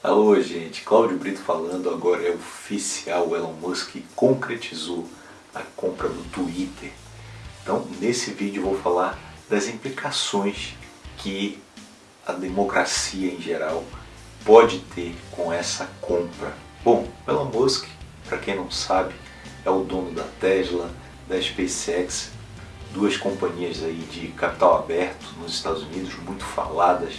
Alô gente, Cláudio Brito falando, agora é oficial, o Elon Musk concretizou a compra do Twitter. Então nesse vídeo vou falar das implicações que a democracia em geral pode ter com essa compra. Bom, Elon Musk, para quem não sabe, é o dono da Tesla, da SpaceX, duas companhias aí de capital aberto nos Estados Unidos, muito faladas,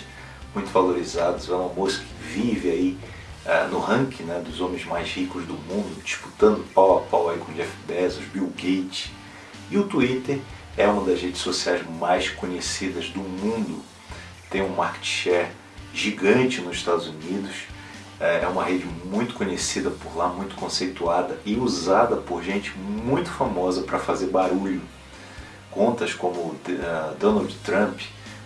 muito valorizadas. O Elon Musk vive aí uh, no ranking né, dos homens mais ricos do mundo, disputando pau a pau aí com Jeff Bezos, Bill Gates. E o Twitter é uma das redes sociais mais conhecidas do mundo, tem um market share gigante nos Estados Unidos, é uma rede muito conhecida por lá, muito conceituada e usada por gente muito famosa para fazer barulho. Contas como uh, Donald Trump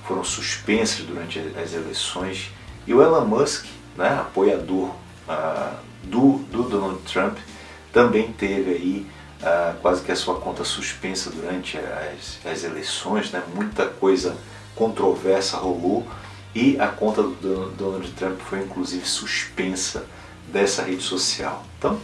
foram suspensas durante as eleições e o Elon Musk, né, apoiador uh, do, do Donald Trump, também teve aí uh, quase que a sua conta suspensa durante as, as eleições, né, muita coisa controversa rolou e a conta do Donald Trump foi inclusive suspensa dessa rede social. Então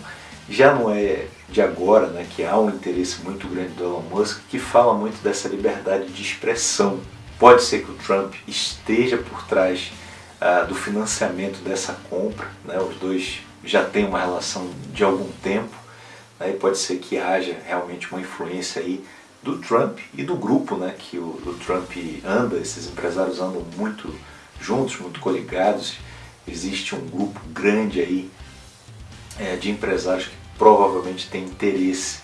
já não é de agora né, que há um interesse muito grande do Elon Musk que fala muito dessa liberdade de expressão. Pode ser que o Trump esteja por trás uh, do financiamento dessa compra, né, os dois já têm uma relação de algum tempo, né, e pode ser que haja realmente uma influência aí do Trump e do grupo né, que o, o Trump anda, esses empresários andam muito juntos, muito coligados. Existe um grupo grande aí é, de empresários que provavelmente tem interesse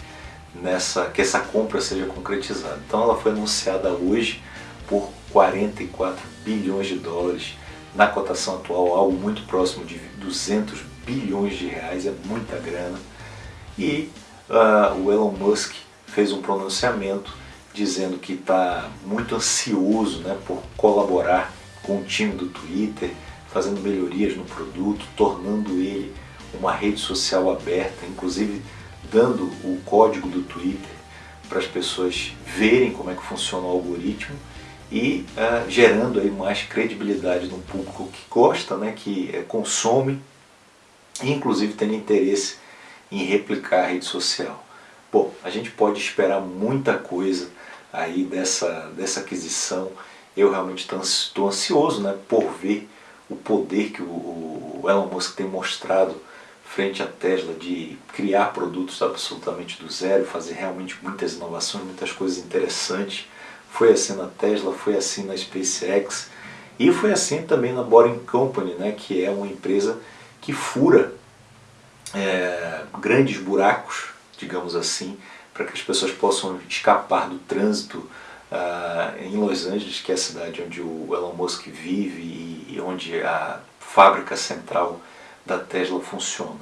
nessa que essa compra seja concretizada. Então ela foi anunciada hoje por 44 bilhões de dólares, na cotação atual algo muito próximo de 200 bilhões de reais, é muita grana. E uh, o Elon Musk fez um pronunciamento dizendo que está muito ansioso né, por colaborar com o time do Twitter, fazendo melhorias no produto, tornando ele uma rede social aberta, inclusive dando o código do Twitter para as pessoas verem como é que funciona o algoritmo e uh, gerando aí mais credibilidade no público que gosta, né, que uh, consome e inclusive tendo interesse em replicar a rede social. Bom, a gente pode esperar muita coisa aí dessa, dessa aquisição eu realmente estou ansioso né, por ver o poder que o, o Elon Musk tem mostrado frente à Tesla de criar produtos absolutamente do zero, fazer realmente muitas inovações, muitas coisas interessantes. Foi assim na Tesla, foi assim na SpaceX e foi assim também na Boring Company, né, que é uma empresa que fura é, grandes buracos, digamos assim, para que as pessoas possam escapar do trânsito uh, em Los Angeles, que é a cidade onde o Elon Musk vive e, onde a fábrica central da Tesla funciona.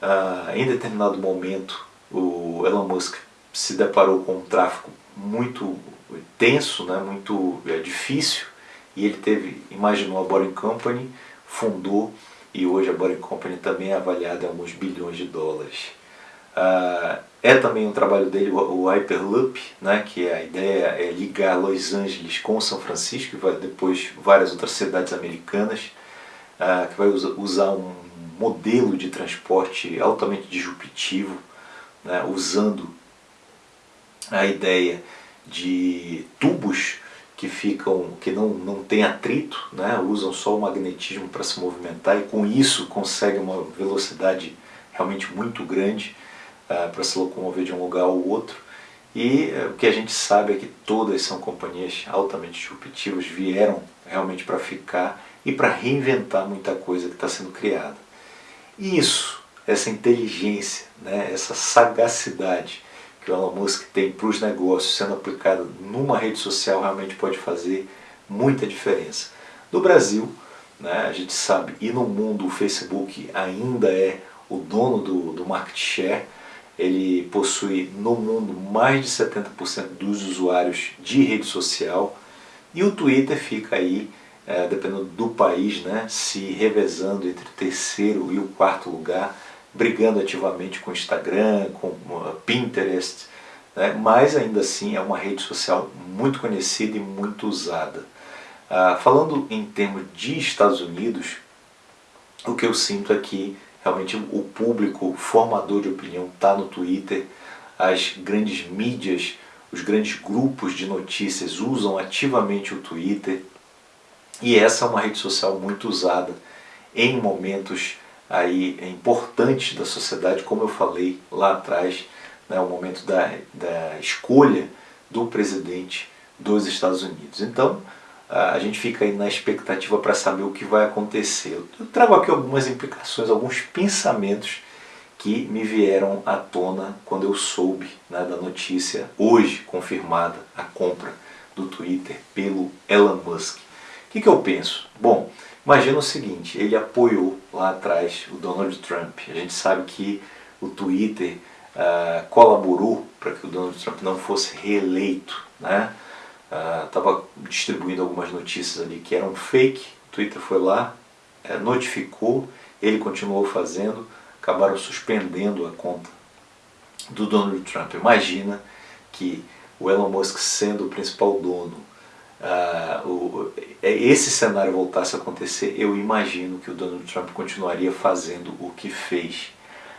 Uh, em determinado momento, o Elon Musk se deparou com um tráfego muito tenso, né, muito é, difícil, e ele teve, imaginou a Boring Company, fundou, e hoje a Boring Company também é avaliada em alguns bilhões de dólares. Uh, é também um trabalho dele o Hyperloop, né, que é a ideia é ligar Los Angeles com São Francisco e vai depois várias outras cidades americanas, uh, que vai usar um modelo de transporte altamente disruptivo, né, usando a ideia de tubos que ficam que não, não tem atrito, né, usam só o magnetismo para se movimentar e com isso consegue uma velocidade realmente muito grande uh, para se locomover de um lugar ao outro. E uh, o que a gente sabe é que todas são companhias altamente disruptivas, vieram realmente para ficar e para reinventar muita coisa que está sendo criada. E isso, essa inteligência, né, essa sagacidade que o Elon Musk tem para os negócios sendo aplicada numa rede social realmente pode fazer muita diferença. No Brasil, né, a gente sabe, e no mundo o Facebook ainda é o dono do, do market share, ele possui no mundo mais de 70% dos usuários de rede social. E o Twitter fica aí, é, dependendo do país, né, se revezando entre o terceiro e o quarto lugar, brigando ativamente com Instagram, com Pinterest, né, mas ainda assim é uma rede social muito conhecida e muito usada. Ah, falando em termos de Estados Unidos, o que eu sinto é que realmente o público formador de opinião está no Twitter, as grandes mídias, os grandes grupos de notícias usam ativamente o Twitter e essa é uma rede social muito usada em momentos aí importantes da sociedade, como eu falei lá atrás, né, o momento da, da escolha do presidente dos Estados Unidos. Então, a gente fica aí na expectativa para saber o que vai acontecer. Eu trago aqui algumas implicações, alguns pensamentos que me vieram à tona quando eu soube né, da notícia, hoje confirmada, a compra do Twitter pelo Elon Musk. O que, que eu penso? Bom, imagina o seguinte, ele apoiou lá atrás o Donald Trump. A gente sabe que o Twitter uh, colaborou para que o Donald Trump não fosse reeleito. Né? estava uh, distribuindo algumas notícias ali que eram fake, o Twitter foi lá, uh, notificou, ele continuou fazendo, acabaram suspendendo a conta do Donald Trump. Imagina que o Elon Musk sendo o principal dono, uh, o, é, esse cenário voltasse a acontecer, eu imagino que o Donald Trump continuaria fazendo o que fez.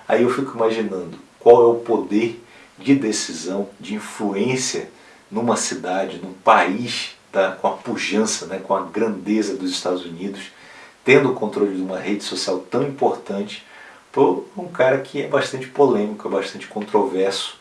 Aí eu fico imaginando qual é o poder de decisão, de influência numa cidade, num país tá, com a pujança, né, com a grandeza dos Estados Unidos, tendo o controle de uma rede social tão importante por um cara que é bastante polêmico, é bastante controverso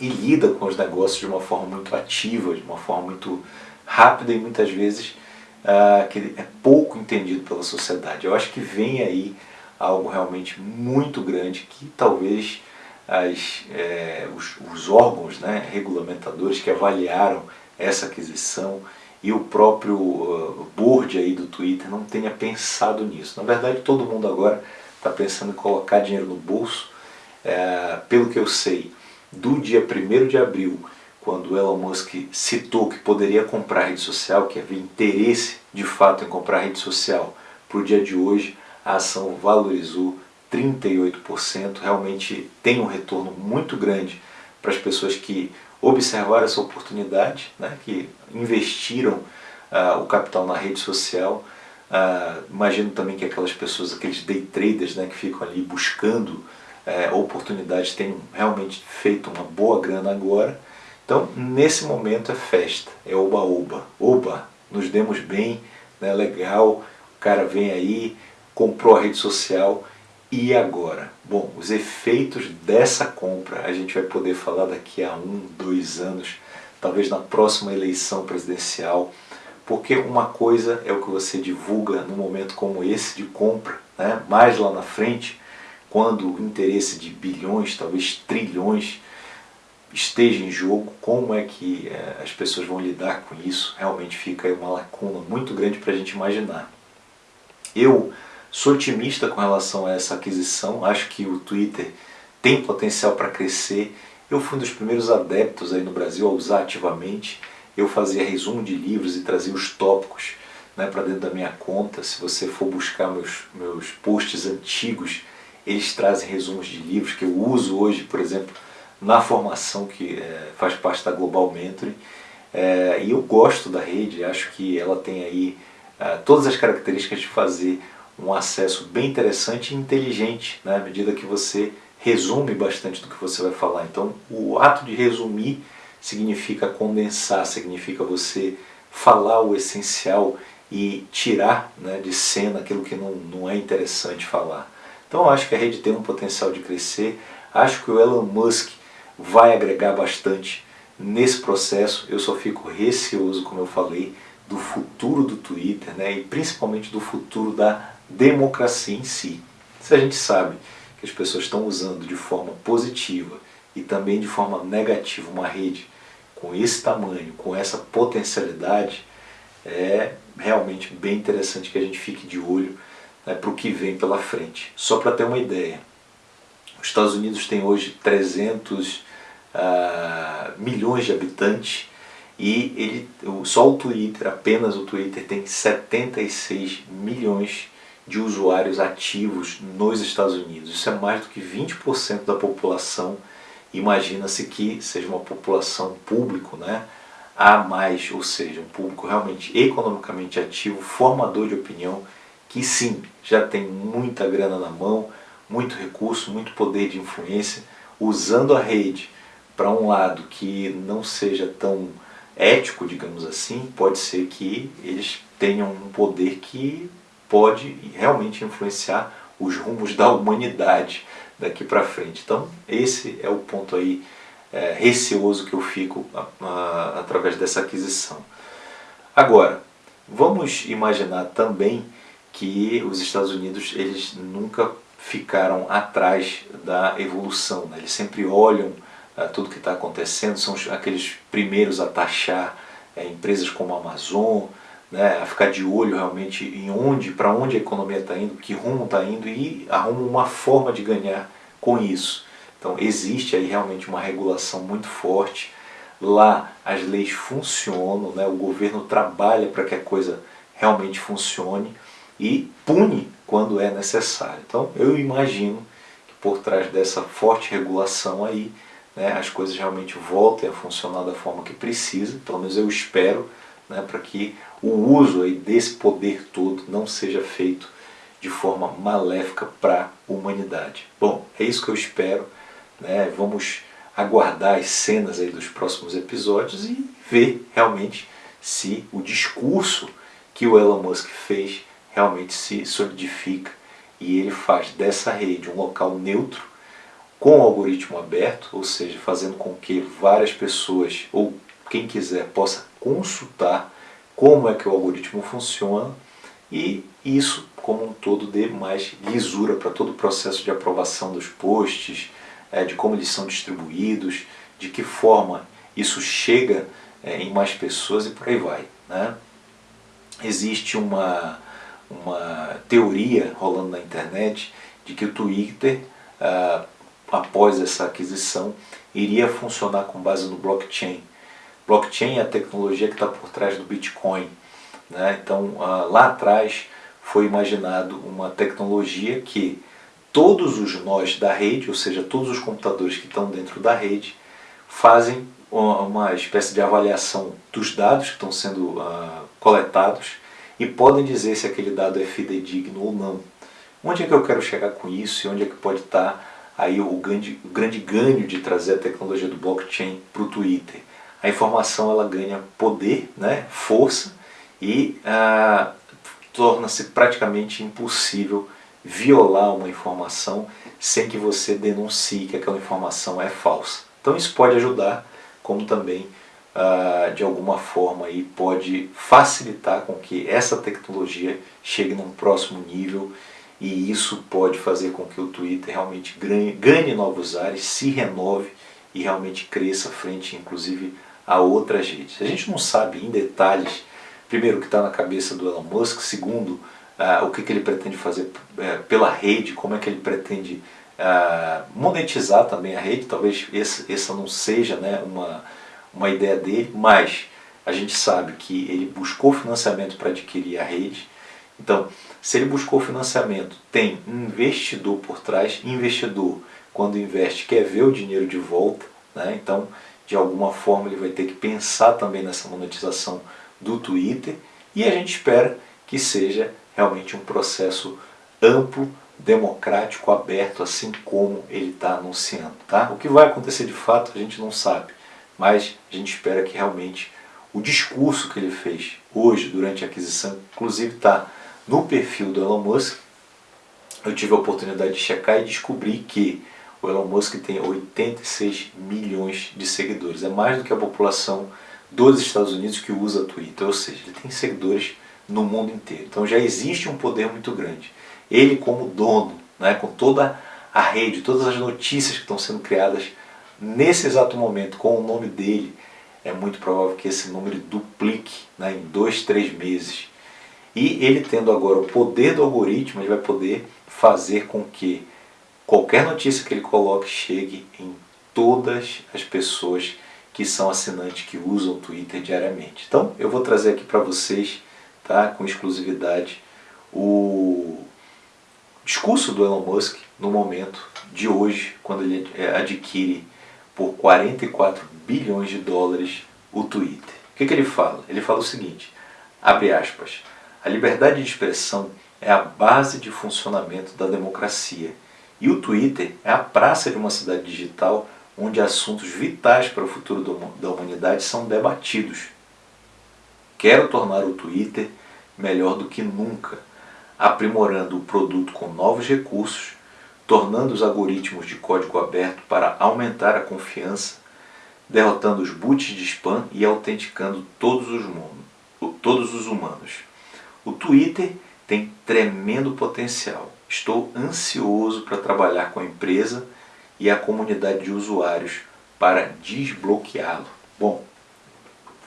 e lida com os negócios de uma forma muito ativa, de uma forma muito rápida e muitas vezes uh, que é pouco entendido pela sociedade. Eu acho que vem aí algo realmente muito grande que talvez as, é, os, os, órgãos né, regulamentadores que avaliaram essa aquisição e o próprio uh, board aí do Twitter não tenha pensado nisso. Na verdade, todo mundo agora está pensando em colocar dinheiro no bolso. É, pelo que eu sei, do dia 1 de abril, quando Elon Musk citou que poderia comprar rede social, que havia interesse de fato em comprar rede social, para o dia de hoje a ação valorizou 38%, realmente tem um retorno muito grande para as pessoas que observaram essa oportunidade, né, que investiram uh, o capital na rede social. Uh, imagino também que aquelas pessoas, aqueles day traders né, que ficam ali buscando uh, oportunidades, têm realmente feito uma boa grana agora. Então, nesse momento é festa, é oba-oba. Oba, nos demos bem, né, legal, o cara vem aí, comprou a rede social e agora? Bom, os efeitos dessa compra a gente vai poder falar daqui a um, dois anos, talvez na próxima eleição presidencial, porque uma coisa é o que você divulga num momento como esse de compra, né? mais lá na frente, quando o interesse de bilhões, talvez trilhões, esteja em jogo, como é que é, as pessoas vão lidar com isso, realmente fica uma lacuna muito grande para a gente imaginar. Eu Sou otimista com relação a essa aquisição, acho que o Twitter tem potencial para crescer. Eu fui um dos primeiros adeptos aí no Brasil a usar ativamente. Eu fazia resumo de livros e trazia os tópicos né, para dentro da minha conta. Se você for buscar meus, meus posts antigos, eles trazem resumos de livros que eu uso hoje, por exemplo, na formação que é, faz parte da Global Mentoring. É, e eu gosto da rede, acho que ela tem aí é, todas as características de fazer um acesso bem interessante e inteligente, né, à medida que você resume bastante do que você vai falar. Então, o ato de resumir significa condensar, significa você falar o essencial e tirar né, de cena aquilo que não, não é interessante falar. Então, acho que a rede tem um potencial de crescer, acho que o Elon Musk vai agregar bastante nesse processo, eu só fico receoso, como eu falei, do futuro do Twitter né, e principalmente do futuro da democracia em si. Se a gente sabe que as pessoas estão usando de forma positiva e também de forma negativa uma rede com esse tamanho, com essa potencialidade, é realmente bem interessante que a gente fique de olho né, para o que vem pela frente. Só para ter uma ideia, os Estados Unidos têm hoje 300 ah, milhões de habitantes e ele, só o Twitter, apenas o Twitter, tem 76 milhões de usuários ativos nos Estados Unidos. Isso é mais do que 20% da população. Imagina-se que seja uma população público né, a mais, ou seja, um público realmente economicamente ativo, formador de opinião, que sim, já tem muita grana na mão, muito recurso, muito poder de influência, usando a rede para um lado que não seja tão ético, digamos assim, pode ser que eles tenham um poder que pode realmente influenciar os rumos da humanidade daqui para frente. Então esse é o ponto aí é, receoso que eu fico a, a, através dessa aquisição. Agora, vamos imaginar também que os Estados Unidos eles nunca ficaram atrás da evolução, né? eles sempre olham tudo que está acontecendo, são aqueles primeiros a taxar uh, empresas como a Amazon, né, a ficar de olho realmente em onde, para onde a economia está indo, que rumo está indo e arruma uma forma de ganhar com isso. Então existe aí realmente uma regulação muito forte, lá as leis funcionam, né, o governo trabalha para que a coisa realmente funcione e pune quando é necessário. Então eu imagino que por trás dessa forte regulação aí, né, as coisas realmente voltem a funcionar da forma que precisa, pelo menos eu espero, né, para que o uso aí desse poder todo não seja feito de forma maléfica para a humanidade. Bom, é isso que eu espero. Né? Vamos aguardar as cenas aí dos próximos episódios e ver realmente se o discurso que o Elon Musk fez realmente se solidifica e ele faz dessa rede um local neutro com algoritmo aberto, ou seja, fazendo com que várias pessoas ou quem quiser possa consultar como é que o algoritmo funciona e isso como um todo dê mais lisura para todo o processo de aprovação dos posts, é, de como eles são distribuídos, de que forma isso chega é, em mais pessoas e por aí vai. Né? Existe uma, uma teoria rolando na internet de que o Twitter, ah, após essa aquisição, iria funcionar com base no blockchain. Blockchain é a tecnologia que está por trás do Bitcoin. Né? Então, ah, lá atrás foi imaginado uma tecnologia que todos os nós da rede, ou seja, todos os computadores que estão dentro da rede, fazem uma espécie de avaliação dos dados que estão sendo uh, coletados e podem dizer se aquele dado é fidedigno ou não. Onde é que eu quero chegar com isso e onde é que pode estar aí o grande, o grande ganho de trazer a tecnologia do blockchain para o Twitter? a informação ela ganha poder, né, força e ah, torna-se praticamente impossível violar uma informação sem que você denuncie que aquela informação é falsa. Então isso pode ajudar, como também ah, de alguma forma aí pode facilitar com que essa tecnologia chegue num próximo nível e isso pode fazer com que o Twitter realmente ganhe, ganhe novos ares, se renove e realmente cresça frente, inclusive, a outras redes. A gente não sabe em detalhes, primeiro, o que está na cabeça do Elon Musk, segundo, uh, o que, que ele pretende fazer uh, pela rede, como é que ele pretende uh, monetizar também a rede, talvez essa, essa não seja né, uma, uma ideia dele, mas a gente sabe que ele buscou financiamento para adquirir a rede, então, se ele buscou financiamento, tem investidor por trás, investidor, quando investe, quer ver o dinheiro de volta, né? então de alguma forma ele vai ter que pensar também nessa monetização do Twitter e a gente espera que seja realmente um processo amplo, democrático, aberto, assim como ele está anunciando. Tá? O que vai acontecer de fato a gente não sabe, mas a gente espera que realmente o discurso que ele fez hoje durante a aquisição, inclusive está no perfil do Elon Musk, eu tive a oportunidade de checar e descobri que o Elon Musk tem 86 milhões de seguidores. É mais do que a população dos Estados Unidos que usa Twitter. Ou seja, ele tem seguidores no mundo inteiro. Então já existe um poder muito grande. Ele como dono, né, com toda a rede, todas as notícias que estão sendo criadas nesse exato momento com o nome dele, é muito provável que esse número duplique né, em dois, três meses. E ele tendo agora o poder do algoritmo, ele vai poder fazer com que qualquer notícia que ele coloque chegue em todas as pessoas que são assinantes, que usam o Twitter diariamente. Então eu vou trazer aqui para vocês, tá, com exclusividade, o discurso do Elon Musk no momento de hoje, quando ele é, adquire por 44 bilhões de dólares o Twitter. O que, que ele fala? Ele fala o seguinte, abre aspas, a liberdade de expressão é a base de funcionamento da democracia. E o Twitter é a praça de uma cidade digital onde assuntos vitais para o futuro da humanidade são debatidos. Quero tornar o Twitter melhor do que nunca, aprimorando o produto com novos recursos, tornando os algoritmos de código aberto para aumentar a confiança, derrotando os boots de spam e autenticando todos os, mundo, todos os humanos. O Twitter tem tremendo potencial. Estou ansioso para trabalhar com a empresa e a comunidade de usuários para desbloqueá-lo. Bom,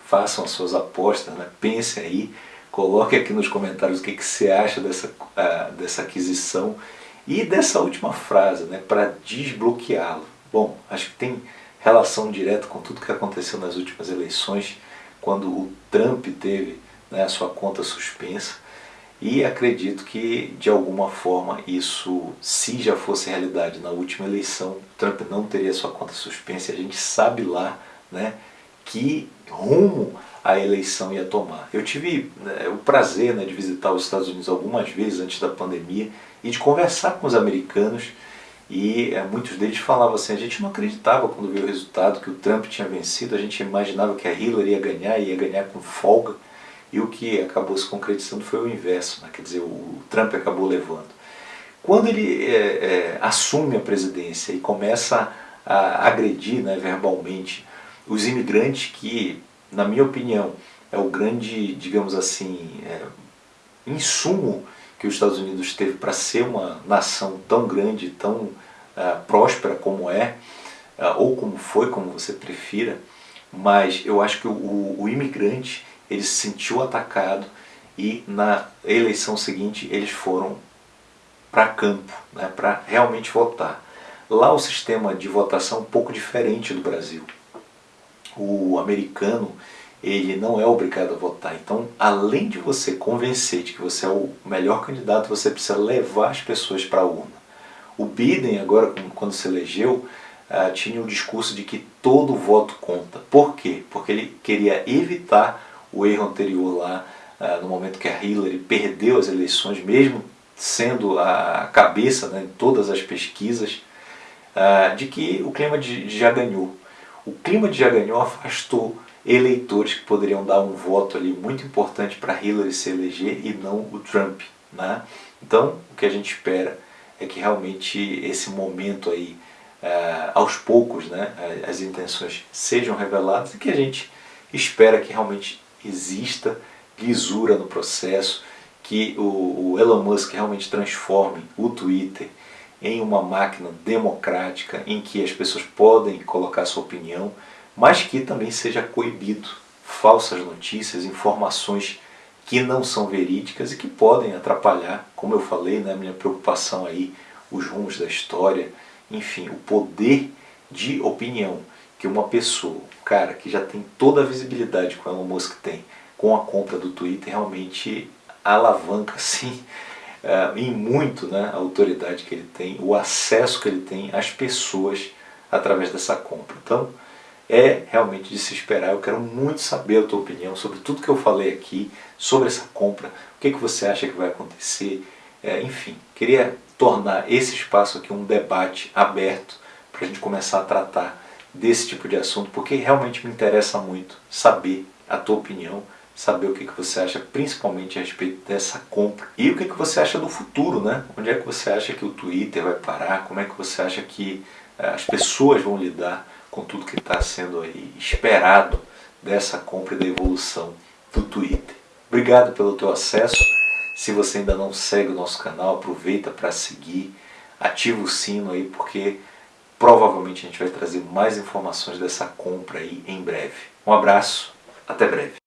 façam as suas apostas, né? pensem aí, coloque aqui nos comentários o que, que você acha dessa, uh, dessa aquisição e dessa última frase, né? para desbloqueá-lo. Bom, acho que tem relação direta com tudo que aconteceu nas últimas eleições, quando o Trump teve né, a sua conta suspensa e acredito que, de alguma forma, isso, se já fosse realidade na última eleição, Trump não teria sua conta suspensa. A gente sabe lá né, que rumo a eleição ia tomar. Eu tive né, o prazer né, de visitar os Estados Unidos algumas vezes antes da pandemia e de conversar com os americanos e é, muitos deles falavam assim, a gente não acreditava quando viu o resultado que o Trump tinha vencido, a gente imaginava que a Hillary ia ganhar e ia ganhar com folga. E o que acabou se concretizando foi o inverso, né? quer dizer, o Trump acabou levando. Quando ele é, é, assume a presidência e começa a agredir né, verbalmente os imigrantes, que, na minha opinião, é o grande, digamos assim, é, insumo que os Estados Unidos teve para ser uma nação tão grande, tão uh, próspera como é, uh, ou como foi, como você prefira, mas eu acho que o, o imigrante ele se sentiu atacado e na eleição seguinte eles foram para campo, né, para realmente votar. Lá o sistema de votação é um pouco diferente do Brasil. O americano ele não é obrigado a votar. Então, além de você convencer de que você é o melhor candidato, você precisa levar as pessoas para a urna. O Biden, agora, quando se elegeu, ah, tinha o discurso de que todo voto conta. Por quê? Porque ele queria evitar o erro anterior lá, uh, no momento que a Hillary perdeu as eleições, mesmo sendo a cabeça né, em todas as pesquisas, uh, de que o clima de, já ganhou. O clima de já ganhou afastou eleitores que poderiam dar um voto ali muito importante para Hillary se eleger e não o Trump. Né? Então, o que a gente espera é que realmente esse momento aí, uh, aos poucos, né, as intenções sejam reveladas e que a gente espera que realmente exista lisura no processo, que o, o Elon Musk realmente transforme o Twitter em uma máquina democrática em que as pessoas podem colocar sua opinião, mas que também seja coibido falsas notícias, informações que não são verídicas e que podem atrapalhar, como eu falei, né, minha preocupação aí, os rumos da história, enfim, o poder de opinião que uma pessoa, cara que já tem toda a visibilidade que o Elon Musk tem com a compra do Twitter, realmente alavanca sim uh, em muito né, a autoridade que ele tem, o acesso que ele tem às pessoas através dessa compra. Então é realmente de se esperar, eu quero muito saber a tua opinião sobre tudo que eu falei aqui, sobre essa compra, o que, que você acha que vai acontecer, é, enfim, queria tornar esse espaço aqui um debate aberto para a gente começar a tratar desse tipo de assunto, porque realmente me interessa muito saber a tua opinião, saber o que, que você acha principalmente a respeito dessa compra. E o que, que você acha do futuro, né? Onde é que você acha que o Twitter vai parar? Como é que você acha que eh, as pessoas vão lidar com tudo que está sendo aí esperado dessa compra e da evolução do Twitter. Obrigado pelo teu acesso. Se você ainda não segue o nosso canal, aproveita para seguir, ativa o sino aí, porque Provavelmente a gente vai trazer mais informações dessa compra aí em breve. Um abraço, até breve.